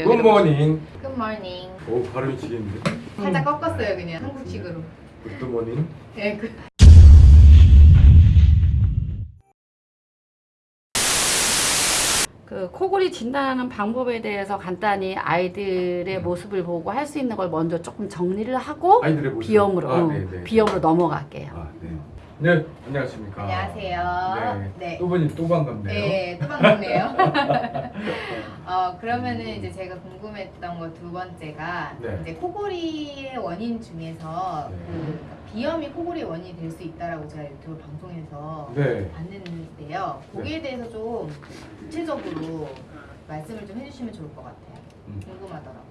Good morning. Good morning. 오 발음이 지겠는데? 살짝 꺾었어요 그냥 한국식으로. Good morning. 네, 그, 그 코골이 진단하는 방법에 대해서 간단히 아이들의 모습을 보고 할 수 있는 걸 먼저 조금 정리를 하고. 비염으로 아, 어, 네네. 비염으로 넘어갈게요. 아 네. 네 안녕하십니까. 안녕하세요. 네. 네. 또 보니 또 반갑네요. 네, 또 반갑네요. 어, 그러면은 이제 제가 궁금했던 거 두 번째가 네. 이제 코골이의 원인 중에서 네. 그 비염이 코골이의 원인이 될 수 있다라고 제가 유튜브 방송에서 네. 봤는데요. 거기에 대해서 좀 구체적으로 말씀을 좀 해주시면 좋을 것 같아요. 음. 궁금하더라고요.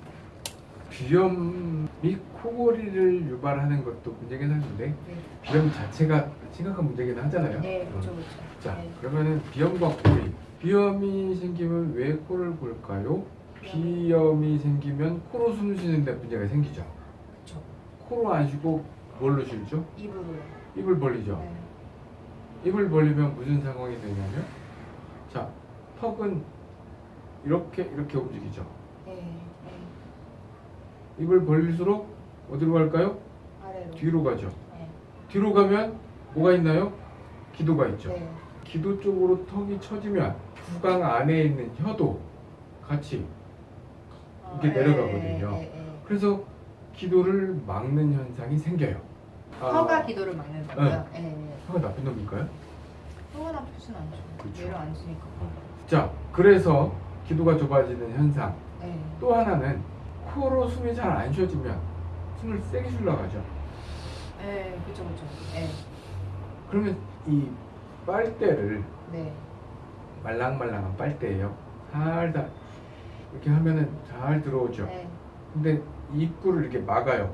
비염이 코골이를 유발하는 것도 문제긴 한데 네, 비염 자체가 심각한 문제긴 하잖아요. 네 어. 그렇죠, 그렇죠. 자 네. 그러면은 비염과 코골이. 비염이 생기면 왜 코를 골까요? 비염이 생기면 코로 숨 쉬는데 문제가 생기죠. 그렇죠. 코로 안 쉬고 뭘로 쉬죠? 입으로요. 입을 벌리죠. 네. 입을 벌리면 무슨 상황이 되냐면 자 턱은 이렇게 이렇게 움직이죠. 네, 네. 입을 벌릴수록 어디로 갈까요? 아래로. 뒤로 가죠. 네. 뒤로 가면 뭐가 있나요? 기도가 있죠. 네. 기도 쪽으로 턱이 처지면 구강 안에 있는 혀도 같이 어, 이렇게 네, 내려가거든요. 네, 네. 그래서 기도를 막는 현상이 생겨요. 아, 혀가 기도를 막는다고요? 네. 네. 혀가 나쁜 놈일까요? 혀가 나쁘진 않죠. 그렇죠. 내려앉으니까. 자, 그래서 기도가 좁아지는 현상. 네. 또 하나는 코로 숨이 잘 안 쉬어지면 숨을 세게 쉬려고 하죠. 네, 그쵸. 네. 그러면 이 빨대를 네. 말랑말랑한 빨대예요. 살살 이렇게 하면은 잘 들어오죠. 네. 근데 입구를 이렇게 막아요.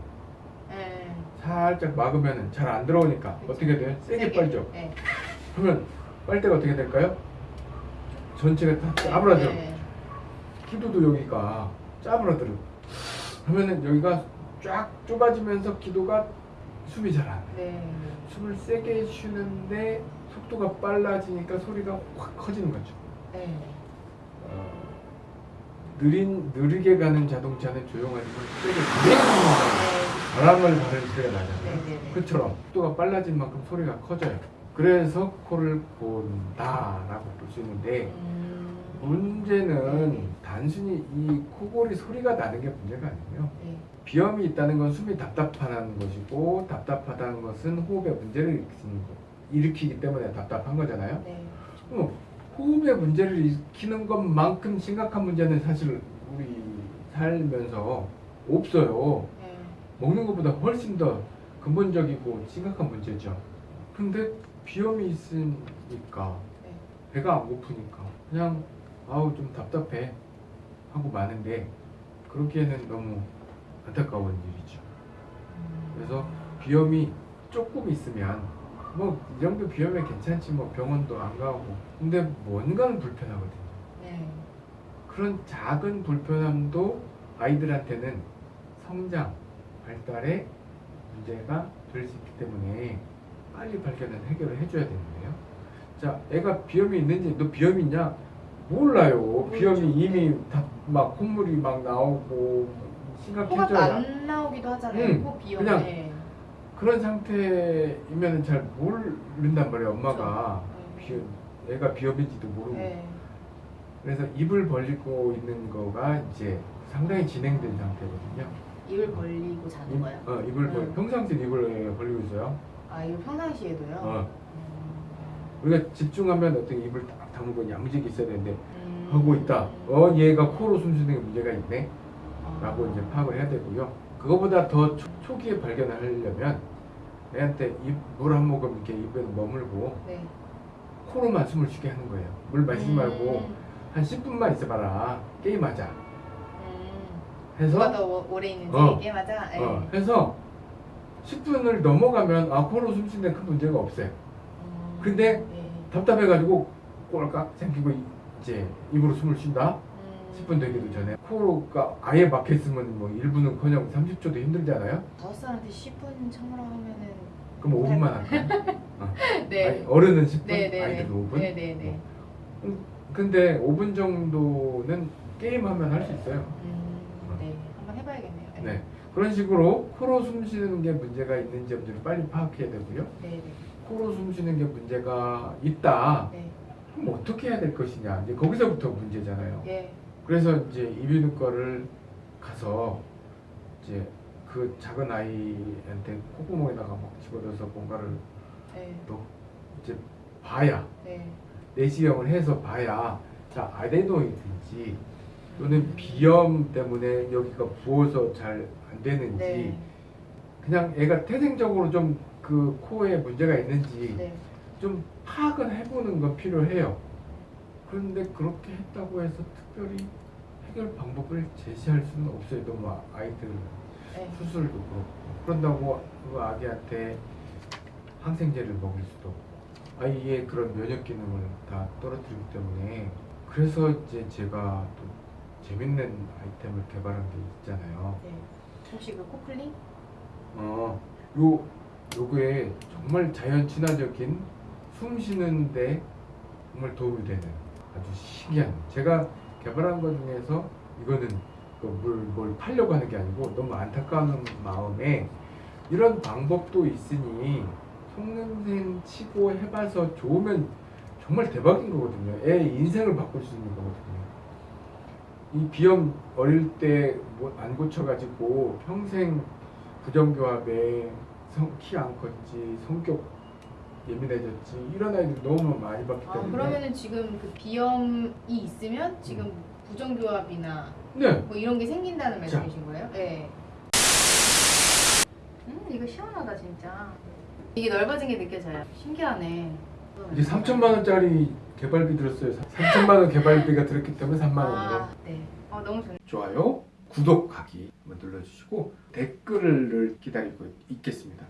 네. 살짝 막으면은 잘 안 들어오니까 그쵸. 어떻게 돼요? 세게 빨죠. 네. 그러면 빨대가 어떻게 될까요? 전체가 다 네. 짜부라져. 네. 기도도 여기가 짜부라들어. 그러면은 여기가 쫙 좁아지면서 기도가 숨이 잘안 나. 네. 숨을 세게 쉬는데 속도가 빨라지니까 소리가 확 커지는 거죠. 네. 어, 느린 느리게 가는 자동차는 조용하지만 세게 가는 바람을 바르는 소리가 나잖아요. 네. 네. 네. 그처럼 속도가 빨라진 만큼 소리가 커져요. 그래서 코를 본다라고 볼 수 있는데 음. 문제는 네. 단순히 이 코골이 소리가 나는 게 문제가 아니고요. 네. 비염이 있다는 건 숨이 답답하다는 것이고 답답하다는 것은 호흡에 문제를 일으키는 거, 일으키기 때문에 답답한 거잖아요. 네. 어, 호흡에 문제를 일으키는 것만큼 심각한 문제는 사실 우리 살면서 없어요. 네. 먹는 것보다 훨씬 더 근본적이고 심각한 문제죠. 근데 비염이 있으니까 네. 배가 안 고프니까 그냥 아우 좀 답답해 하고 마는데 그러기에는 너무 안타까운 일이죠. 음. 그래서 비염이 조금 있으면 뭐 이 정도 비염에 괜찮지 뭐 병원도 안 가고 근데 뭔가는 불편하거든요. 네. 그런 작은 불편함도 아이들한테는 성장, 발달에 문제가 될 수 있기 때문에 빨리 발견을 해결을 해줘야 되는데요. 자, 애가 비염이 있는지 너 비염 있냐? 몰라요. 모르죠. 비염이 이미 다 막 콧물이 막 나오고 코가 심각해져야 안 나오기도 하잖아요. 응, 코 비염. 그냥 네. 그런 상태이면 잘 모른단 말이에요. 엄마가 그렇죠. 비 애가 비염인지도 모르고 네. 그래서 입을 벌리고 있는 거가 이제 상당히 진행된 상태거든요. 입을 벌리고 자는 입, 거예요? 어, 입을 벌, 음. 평상시에 입을 벌리고 있어요. 아, 이거 평상시에도요? 어. 음. 우리가 집중하면 어떤 입을 딱 다물고 야무지게 있어야 되는데 음. 하고 있다. 어, 얘가 코로 숨 쉬는 게 문제가 있네. 아. 라고 이제 파악을 해야 되고요. 그거보다 더 초, 초기에 발견을 하려면 애한테 물 한 모금 이렇게 입에 머물고 네. 코로만 숨을 쉬게 하는 거예요. 물 마시지 음. 말고 한 10분만 있어봐라. 게임하자. 음. 해서 누가 더 오- 오래 있는지 어. 얘기하자. 네. 어, 해서 10분을 넘어가면 아 코로 숨 쉬는 데큰 문제가 없어요. 음. 근데 네. 답답해가지고 꼴깍 생기고 이제 입으로 숨을 쉰다. 음. 10분 되기도 전에 코로가 아예 막혔으면 뭐 1분은커녕 30초도 힘들잖아요. 다섯 살한테 10분 참으라 하면은 그럼 5분만 할까요? 어. 네. 아니, 어른은 10분, 네, 네, 아이들은 네. 5분. 네, 네, 네. 음, 근데 5분 정도는 게임하면 할 수 있어요. 음, 네, 한번 해봐야겠네요. 네. 그런 식으로 코로 숨 쉬는 게 문제가 있는지 없는지를 빨리 파악해야 되고요. 네, 네, 코로 숨 쉬는 게 문제가 있다. 네, 그럼 어떻게 해야 될 것이냐. 이제 거기서부터 문제잖아요. 예, 그래서 이제 이비인후과를 가서 이제 그 작은 아이한테 콧구멍에다가 막 집어넣어서 뭔가를 네, 또 이제 봐야 네, 내시경을 해서 봐야 자 아데노이드인지 또는 비염 때문에 여기가 부어서 잘 안 되는지 네, 그냥 애가 태생적으로 좀 그 코에 문제가 있는지 네, 좀 파악은 해보는 건 필요해요. 그런데 그렇게 했다고 해서 특별히 해결 방법을 제시할 수는 없어요. 너무 아- 아이들 네, 수술도 그렇고 그런다고 그 아기한테 항생제를 먹일 수도 없고 아이의 그런 면역 기능을 다 떨어뜨리기 때문에 그래서 이제 제가 또 재밌는 아이템을 개발한 게 있잖아요. 네. 혹시 그 코클링? 어, 요 요게 정말 자연 친화적인 숨 쉬는데 정말 도움이 되는 아주 신기한 제가 개발한 것 중에서 이거는 그 뭘, 뭘 팔려고 하는 게 아니고 너무 안타까운 마음에 이런 방법도 있으니 속냄새 치고 해봐서 좋으면 정말 대박인 거거든요. 애 인생을 바꿀 수 있는 거거든요. 이 비염 어릴 때뭐안 고쳐가지고 평생 부정교합에 키 안 컸지 성격 예민해졌지 이런 아이들 너무 많이 봤기 아, 때문에 그러면은 지금 그 비염이 있으면 지금 부정교합이나 네 뭐 이런 게 생긴다는 자. 말씀이신 거예요? 네. 음, 이거 시원하다 진짜. 이게 넓어진 게 느껴져요. 신기하네. 이제 3천만 원짜리 개발비 들었어요 3천만 원 개발비가 들었기 때문에 3만 원으로 아, 네. 어, 너무 좋네. 좋아요 구독하기 한번 눌러주시고 댓글을 기다리고 있겠습니다